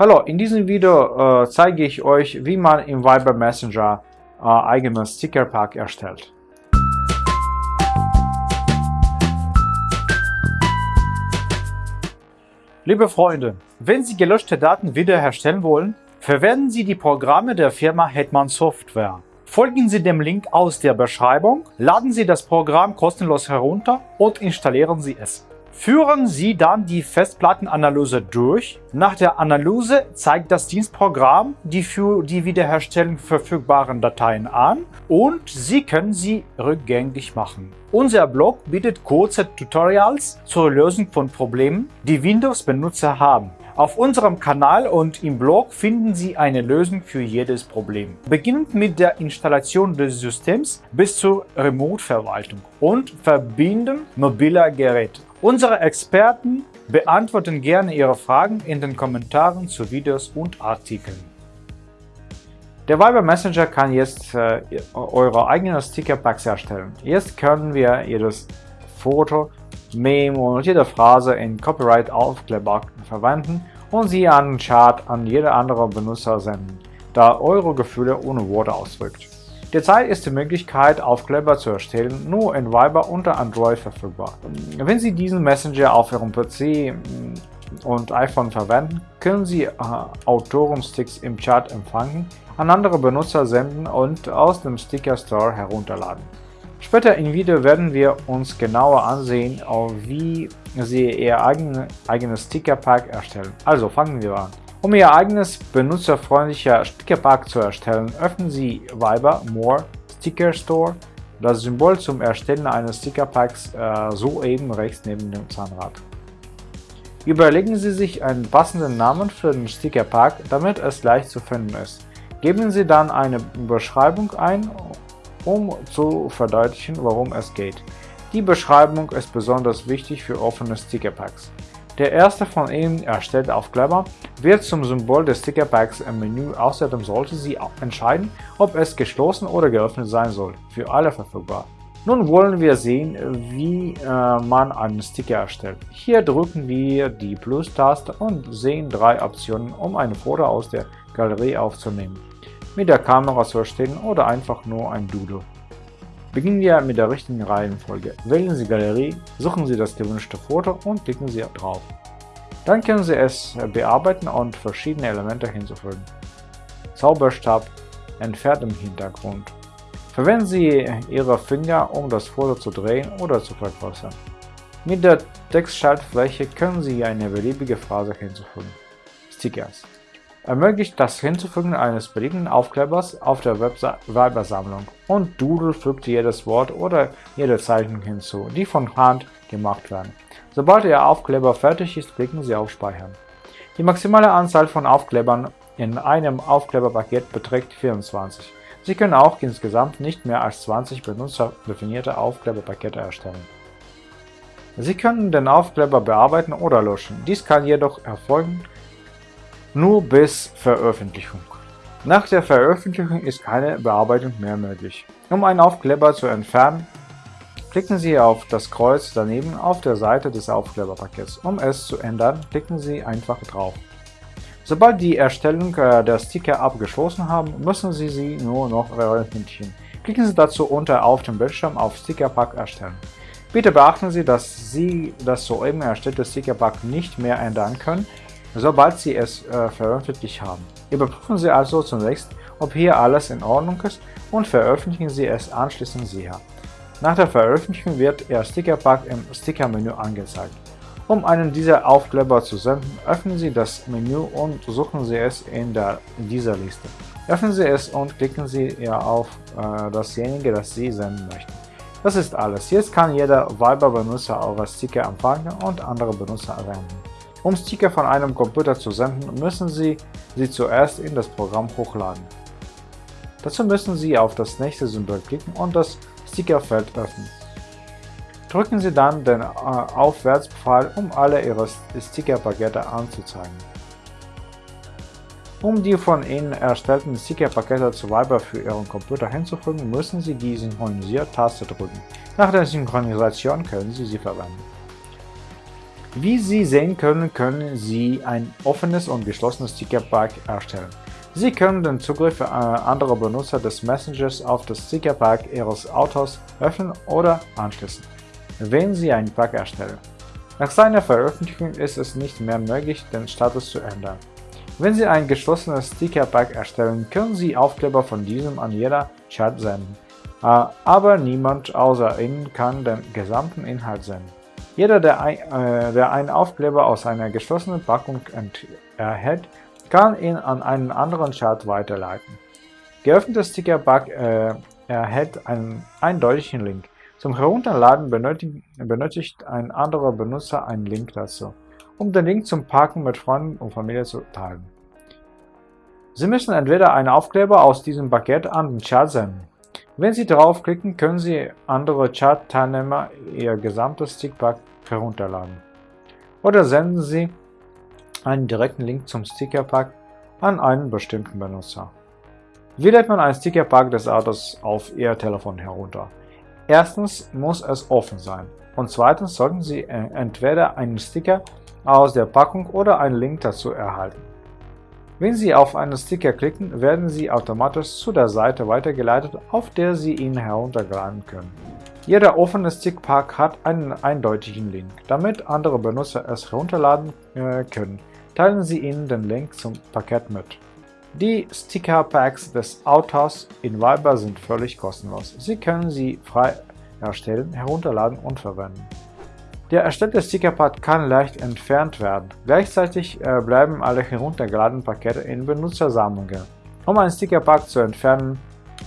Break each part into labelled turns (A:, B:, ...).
A: Hallo, in diesem Video äh, zeige ich euch, wie man im Viber Messenger äh, eigenes Stickerpack erstellt. Liebe Freunde, wenn Sie gelöschte Daten wiederherstellen wollen, verwenden Sie die Programme der Firma Hetman Software. Folgen Sie dem Link aus der Beschreibung, laden Sie das Programm kostenlos herunter und installieren Sie es. Führen Sie dann die Festplattenanalyse durch. Nach der Analyse zeigt das Dienstprogramm die für die Wiederherstellung verfügbaren Dateien an und Sie können sie rückgängig machen. Unser Blog bietet kurze Tutorials zur Lösung von Problemen, die Windows-Benutzer haben. Auf unserem Kanal und im Blog finden Sie eine Lösung für jedes Problem. Beginnend mit der Installation des Systems bis zur Remote-Verwaltung und Verbinden mobiler Geräte. Unsere Experten beantworten gerne Ihre Fragen in den Kommentaren zu Videos und Artikeln. Der Viber Messenger kann jetzt äh, eure eigenen Stickerpacks erstellen. Jetzt können wir jedes Foto, Memo und jede Phrase in Copyright-Aufkleber verwenden und sie an den Chart an jede andere Benutzer senden, da eure Gefühle ohne Worte ausdrückt. Derzeit ist die Möglichkeit, Aufkleber zu erstellen, nur in Viber unter Android verfügbar. Wenn Sie diesen Messenger auf Ihrem PC mm, und iPhone verwenden, können Sie äh, Autorensticks im Chat empfangen, an andere Benutzer senden und aus dem Sticker Store herunterladen. Später im Video werden wir uns genauer ansehen, wie Sie Ihr eigenes Stickerpack erstellen. Also fangen wir an. Um Ihr eigenes benutzerfreundlicher Stickerpack zu erstellen, öffnen Sie Viber More Sticker Store, das Symbol zum Erstellen eines Stickerpacks äh, soeben rechts neben dem Zahnrad. Überlegen Sie sich einen passenden Namen für den Stickerpack, damit es leicht zu finden ist. Geben Sie dann eine Beschreibung ein, um zu verdeutlichen, worum es geht. Die Beschreibung ist besonders wichtig für offene Stickerpacks. Der erste von Ihnen erstellte Aufkleber wird zum Symbol des Stickerpacks im Menü, außerdem sollte Sie entscheiden, ob es geschlossen oder geöffnet sein soll, für alle verfügbar. Nun wollen wir sehen, wie äh, man einen Sticker erstellt. Hier drücken wir die Plus-Taste und sehen drei Optionen, um ein Foto aus der Galerie aufzunehmen, mit der Kamera zu erstellen oder einfach nur ein Doodle. Beginnen wir mit der richtigen Reihenfolge. Wählen Sie Galerie, suchen Sie das gewünschte Foto und klicken Sie drauf. Dann können Sie es bearbeiten und verschiedene Elemente hinzufügen. Zauberstab entfernt im Hintergrund. Verwenden Sie Ihre Finger, um das Foto zu drehen oder zu vergrößern. Mit der Textschaltfläche können Sie eine beliebige Phrase hinzufügen. Stickers ermöglicht das Hinzufügen eines beliebigen Aufklebers auf der Viber-Sammlung und Doodle fügt jedes Wort oder jede Zeichnung hinzu, die von Hand gemacht werden. Sobald Ihr Aufkleber fertig ist, klicken Sie auf Speichern. Die maximale Anzahl von Aufklebern in einem Aufkleberpaket beträgt 24. Sie können auch insgesamt nicht mehr als 20 benutzerdefinierte Aufkleberpakete erstellen. Sie können den Aufkleber bearbeiten oder löschen. Dies kann jedoch erfolgen, nur bis Veröffentlichung. Nach der Veröffentlichung ist keine Bearbeitung mehr möglich. Um einen Aufkleber zu entfernen, klicken Sie auf das Kreuz daneben auf der Seite des Aufkleberpakets. Um es zu ändern, klicken Sie einfach drauf. Sobald die Erstellung äh, der Sticker abgeschlossen haben, müssen Sie sie nur noch veröffentlichen. Klicken Sie dazu unter auf dem Bildschirm auf Stickerpack erstellen. Bitte beachten Sie, dass Sie das soeben erstellte Stickerpack nicht mehr ändern können, sobald Sie es äh, veröffentlicht haben. Überprüfen Sie also zunächst, ob hier alles in Ordnung ist und veröffentlichen Sie es anschließend sicher. Nach der Veröffentlichung wird Ihr Stickerpack im Sticker-Menü angezeigt. Um einen dieser Aufkleber zu senden, öffnen Sie das Menü und suchen Sie es in, der, in dieser Liste. Öffnen Sie es und klicken Sie auf äh, dasjenige, das Sie senden möchten. Das ist alles. Jetzt kann jeder Viber-Benutzer eure Sticker empfangen und andere Benutzer erwähnen. Um Sticker von einem Computer zu senden, müssen Sie sie zuerst in das Programm hochladen. Dazu müssen Sie auf das nächste Symbol klicken und das Stickerfeld öffnen. Drücken Sie dann den äh, Aufwärtspfeil, um alle Ihre Stickerpakete anzuzeigen. Um die von Ihnen erstellten Stickerpakete zu Viber für Ihren Computer hinzufügen, müssen Sie die Synchronisiert-Taste drücken. Nach der Synchronisation können Sie sie verwenden. Wie Sie sehen können, können Sie ein offenes und geschlossenes Stickerpack erstellen. Sie können den Zugriff anderer Benutzer des Messengers auf das Stickerpack Ihres Autos öffnen oder anschließen, wenn Sie ein Pack erstellen. Nach seiner Veröffentlichung ist es nicht mehr möglich, den Status zu ändern. Wenn Sie ein geschlossenes Stickerpack erstellen, können Sie Aufkleber von diesem an jeder Chat senden, äh, aber niemand außer Ihnen kann den gesamten Inhalt senden. Jeder, der, ein, äh, der einen Aufkleber aus einer geschlossenen Packung erhält, kann ihn an einen anderen Chat weiterleiten. Geöffnetes Stickerpack äh, erhält einen eindeutigen Link. Zum Herunterladen benötigt, benötigt ein anderer Benutzer einen Link dazu, um den Link zum Packen mit Freunden und Familie zu teilen. Sie müssen entweder einen Aufkleber aus diesem Paket an den Chat senden. Wenn Sie draufklicken, können Sie andere Chat-Teilnehmer ihr gesamtes Stickpack herunterladen. Oder senden Sie einen direkten Link zum Stickerpack an einen bestimmten Benutzer. Wie lädt man ein Stickerpack des Autos auf Ihr Telefon herunter? Erstens muss es offen sein und zweitens sollten Sie äh, entweder einen Sticker aus der Packung oder einen Link dazu erhalten. Wenn Sie auf einen Sticker klicken, werden Sie automatisch zu der Seite weitergeleitet, auf der Sie ihn herunterladen können. Jeder offene Stickpack hat einen eindeutigen Link. Damit andere Benutzer es herunterladen äh, können, teilen Sie ihnen den Link zum Paket mit. Die Sticker-Packs des Autos in Viber sind völlig kostenlos. Sie können sie frei erstellen, herunterladen und verwenden. Der erstellte Stickerpad kann leicht entfernt werden. Gleichzeitig äh, bleiben alle heruntergeladenen Pakete in Benutzersammlungen. Um ein Stickerpack zu entfernen,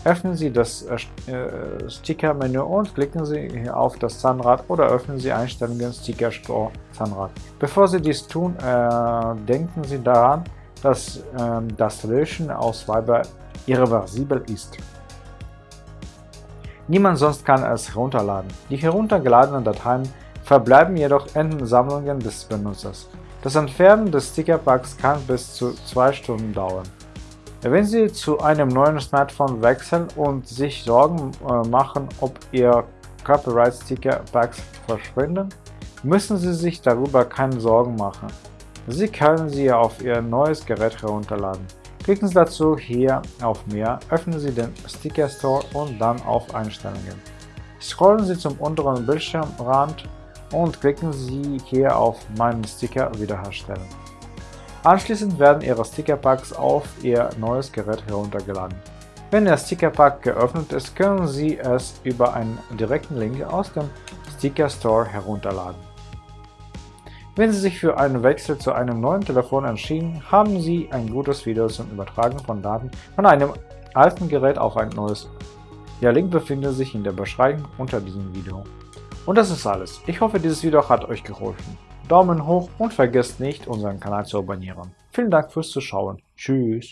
A: Öffnen Sie das äh, äh, Sticker-Menü und klicken Sie auf das Zahnrad oder öffnen Sie Einstellungen Sticker Store Zahnrad. Bevor Sie dies tun, äh, denken Sie daran, dass äh, das Löschen aus Viber irreversibel ist. Niemand sonst kann es herunterladen. Die heruntergeladenen Dateien verbleiben jedoch in Sammlungen des Benutzers. Das Entfernen des Stickerpacks kann bis zu zwei Stunden dauern. Wenn Sie zu einem neuen Smartphone wechseln und sich Sorgen äh, machen, ob Ihr Copyright-Sticker-Packs verschwinden, müssen Sie sich darüber keine Sorgen machen. Sie können sie auf Ihr neues Gerät herunterladen. Klicken Sie dazu hier auf Mehr, öffnen Sie den Sticker Store und dann auf Einstellungen. Scrollen Sie zum unteren Bildschirmrand und klicken Sie hier auf Meinen Sticker wiederherstellen. Anschließend werden Ihre Stickerpacks auf Ihr neues Gerät heruntergeladen. Wenn Ihr Stickerpack geöffnet ist, können Sie es über einen direkten Link aus dem Sticker Store herunterladen. Wenn Sie sich für einen Wechsel zu einem neuen Telefon entschieden, haben Sie ein gutes Video zum Übertragen von Daten von einem alten Gerät auf ein neues. Der Link befindet sich in der Beschreibung unter diesem Video. Und das ist alles. Ich hoffe, dieses Video hat euch geholfen. Daumen hoch und vergesst nicht, unseren Kanal zu abonnieren. Vielen Dank fürs Zuschauen. Tschüss.